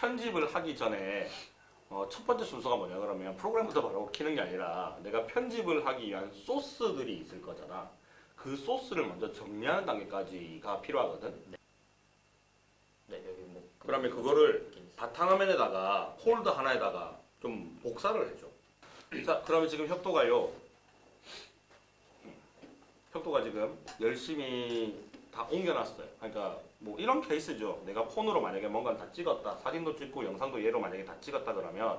편집을 하기 전에 어, 첫 번째 순서가 뭐냐 그러면 프로그램부터 바로 키는 게 아니라 내가 편집을 하기 위한 소스들이 있을 거잖아. 그 소스를 먼저 정리하는 단계까지가 필요하거든. 네 여기 뭐 그러면 그거를. 바탕화면에다가 폴더 하나에다가 좀 복사를 해줘. 자, 그러면 지금 혁도가요. 혁도가 지금 열심히 다 옮겨놨어요. 그러니까 뭐 이런 케이스죠. 내가 폰으로 만약에 뭔가를 다 찍었다. 사진도 찍고 영상도 얘로 만약에 다 찍었다 그러면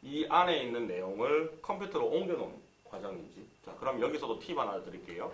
이 안에 있는 내용을 컴퓨터로 옮겨놓은 과정이지. 자, 그럼 여기서도 팁 하나 드릴게요.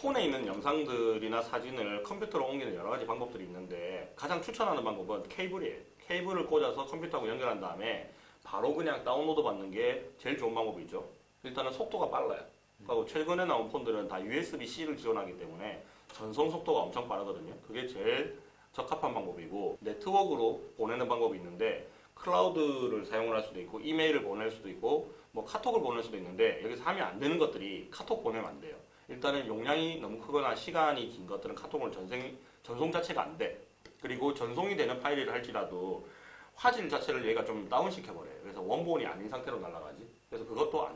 폰에 있는 영상들이나 사진을 컴퓨터로 옮기는 여러 가지 방법들이 있는데 가장 추천하는 방법은 케이블이에요. 케이블을 꽂아서 컴퓨터하고 연결한 다음에 바로 그냥 다운로드 받는 게 제일 좋은 방법이죠. 일단은 속도가 빨라요. 그리고 최근에 나온 폰들은 다 USB-C를 지원하기 때문에 전송 속도가 엄청 빠르거든요. 그게 제일 적합한 방법이고 네트워크로 보내는 방법이 있는데 클라우드를 사용을 할 수도 있고 이메일을 보낼 수도 있고 뭐 카톡을 보낼 수도 있는데 여기서 하면 안 되는 것들이 카톡 보내면 안 돼요. 일단은 용량이 너무 크거나 시간이 긴 것들은 카톡을 전생, 전송 자체가 안 돼. 그리고 전송이 되는 파일이라 할지라도 화질 자체를 얘가 좀 다운시켜버려요. 그래서 원본이 아닌 상태로 날아가지. 그래서 그것도.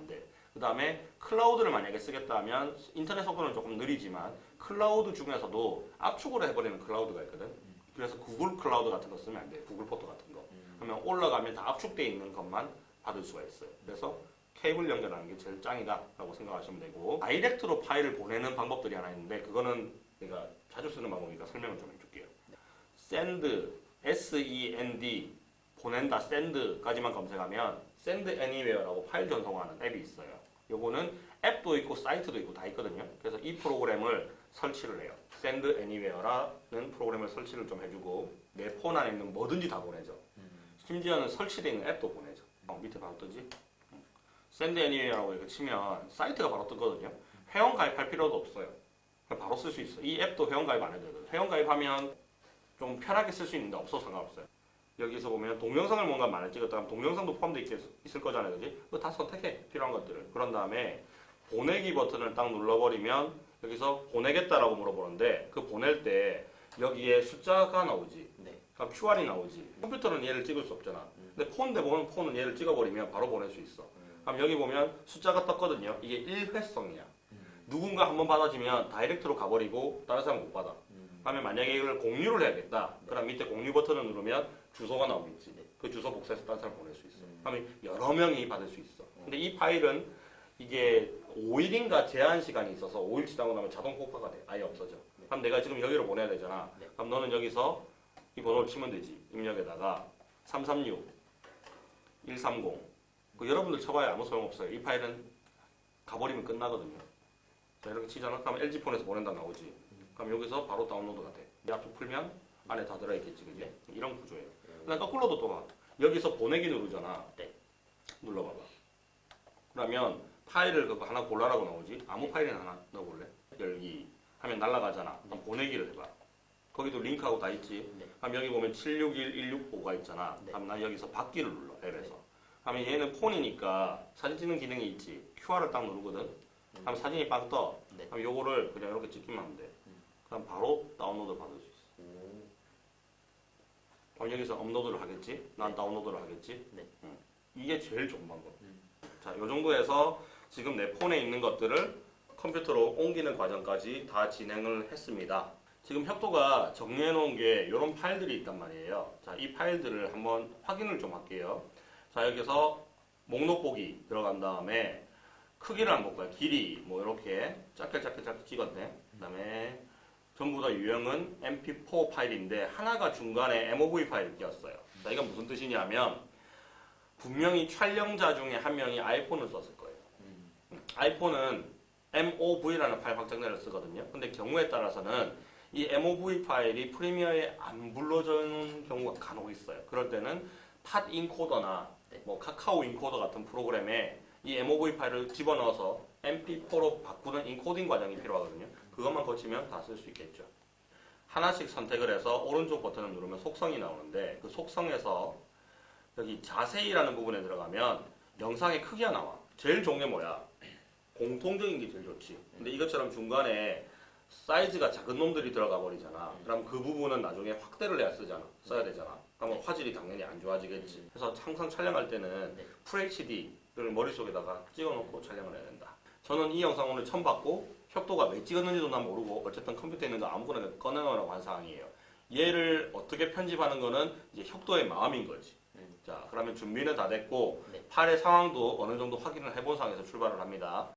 그 다음에 클라우드를 만약에 쓰겠다 하면 인터넷 속도는 조금 느리지만 클라우드 중에서도 압축으로 해버리는 클라우드가 있거든. 그래서 구글 클라우드 같은 거 쓰면 안 돼. 구글 포토 같은 거. 그러면 올라가면 다 압축되어 있는 것만 받을 수가 있어요. 그래서 케이블 연결하는 게 제일 짱이다 라고 생각하시면 되고 direct로 파일을 보내는 방법들이 하나 있는데 그거는 내가 자주 쓰는 방법이니까 설명을 좀 해줄게요. send, S-E-N-D 보낸다, send까지만 검색하면 send anywhere라고 파일 전송하는 앱이 있어요. 요거는 앱도 있고 사이트도 있고 다 있거든요. 그래서 이 프로그램을 설치를 해요. send anywhere라는 프로그램을 설치를 좀 해주고 내 폰 안에 있는 뭐든지 다 보내죠. 심지어는 설치되어 있는 앱도 보내죠. 어, 밑에 바로 뜨지? send anywhere라고 이렇게 치면 사이트가 바로 뜨거든요. 회원 가입할 필요도 없어요. 바로 쓸 수 있어. 이 앱도 회원 가입 안 해도 되거든. 회원 가입하면 좀 편하게 쓸 수 있는데 없어도 상관없어요. 여기서 보면 동영상을 뭔가 많이 찍었다 하면 동영상도 포함되어 있, 있을 거잖아요. 그지? 그거 다 선택해. 필요한 것들을. 그런 다음에 보내기 버튼을 딱 눌러버리면 여기서 보내겠다라고 물어보는데 그 보낼 때 여기에 숫자가 나오지. 네. 그럼 QR이 나오지. 컴퓨터는 얘를 찍을 수 없잖아. 근데 폰 대 보면 폰은 얘를 찍어버리면 바로 보낼 수 있어. 그럼 여기 보면 숫자가 떴거든요. 이게 일회성이야. 누군가 한번 받아지면 다이렉트로 가버리고 다른 사람 못 받아. 그러면 만약에 이걸 공유를 해야겠다. 그럼 밑에 공유 버튼을 누르면 주소가 나오겠지. 그 주소 복사해서 다른 사람 보낼 수 있어. 그러면 여러 명이 받을 수 있어. 근데 이 파일은 이게 5일인가 제한 시간이 있어서 5일 지나고 나면 자동 폭파가 돼. 아예 없어져. 그럼 내가 지금 여기로 보내야 되잖아. 네. 그럼 너는 여기서 이 번호를 치면 되지. 입력에다가 336 130. 그 여러분들 쳐봐야 아무 소용없어요. 이 파일은 가버리면 끝나거든요. 자, 이렇게 치잖아. 그럼 LG폰에서 보낸다 나오지. 그럼 여기서 바로 다운로드가 돼. 이 앞쪽 풀면 안에 다 들어있겠지, 그지? 이런 구조예요. 그다음 거꾸로도 또 봐. 여기서 보내기 누르잖아. 네. 눌러봐봐. 그러면 파일을 그거 하나 골라라고 나오지. 아무 파일이나 하나 넣어볼래? 열기 하면 날라가잖아. 그럼 보내기를 해봐. 거기도 링크하고 다 있지. 네. 그럼 여기 보면 761165가 있잖아. 네. 그럼 나 여기서 받기를 눌러 앱에서. 그러면 얘는 폰이니까 사진 찍는 기능이 있지. QR을 딱 누르거든. 그럼 사진이 빵 떠. 네. 그럼 요거를 그냥 이렇게 찍기만 하면 돼. 음. 그럼 바로 다운로드 받을 수 있어. 오. 그럼 여기서 업로드를 하겠지? 난 다운로드를 하겠지? 네. 응. 이게 제일 좋은 방법. 음. 자, 요 정도에서 지금 내 폰에 있는 것들을 컴퓨터로 옮기는 과정까지 다 진행을 했습니다. 지금 혁도가 정리해 놓은 게 이런 파일들이 있단 말이에요. 자, 이 파일들을 한번 확인을 좀 할게요. 자, 여기서 목록 보기 들어간 다음에 크기를 한번 볼까요? 길이 뭐 이렇게 짧게 짧게 짧게 찍었네. 그 다음에 전부 다 유형은 mp4 파일인데 하나가 중간에 mov 파일을 끼웠어요. 자, 이건 무슨 뜻이냐면 분명히 촬영자 중에 한 명이 아이폰을 썼을 거예요. 음. 아이폰은 MOV라는 파일 확장자를 쓰거든요. 근데 경우에 따라서는 이 MOV 파일이 프리미어에 안 불러주는 경우가 간혹 있어요. 그럴 때는 팟 인코더나 네. 뭐 카카오 인코더 같은 프로그램에 이 MOV 파일을 집어넣어서 MP4로 바꾸는 인코딩 과정이 필요하거든요. 그것만 거치면 다 쓸 수 있겠죠. 하나씩 선택을 해서 오른쪽 버튼을 누르면 속성이 나오는데 그 속성에서 여기 자세히라는 부분에 들어가면 영상의 크기가 나와. 제일 좋은 게 뭐야? 공통적인 게 제일 좋지. 근데 이것처럼 중간에 사이즈가 작은 놈들이 들어가 버리잖아. 그럼 그 부분은 나중에 확대를 해야 쓰잖아. 써야 되잖아. 그러면 화질이 당연히 안 좋아지겠지. 그래서 항상 촬영할 때는 네. FHD를 머릿속에다가 찍어놓고 촬영을 해야 된다. 저는 이 영상 오늘 처음 봤고 협도가 왜 찍었는지도 난 모르고 어쨌든 컴퓨터에 있는 거 아무거나 꺼내놓으라고 한 사항이에요. 얘를 어떻게 편집하는 거는 이제 협도의 마음인 거지. 음. 자, 그러면 준비는 다 됐고 네. 팔의 상황도 어느 정도 확인을 해본 상황에서 출발을 합니다.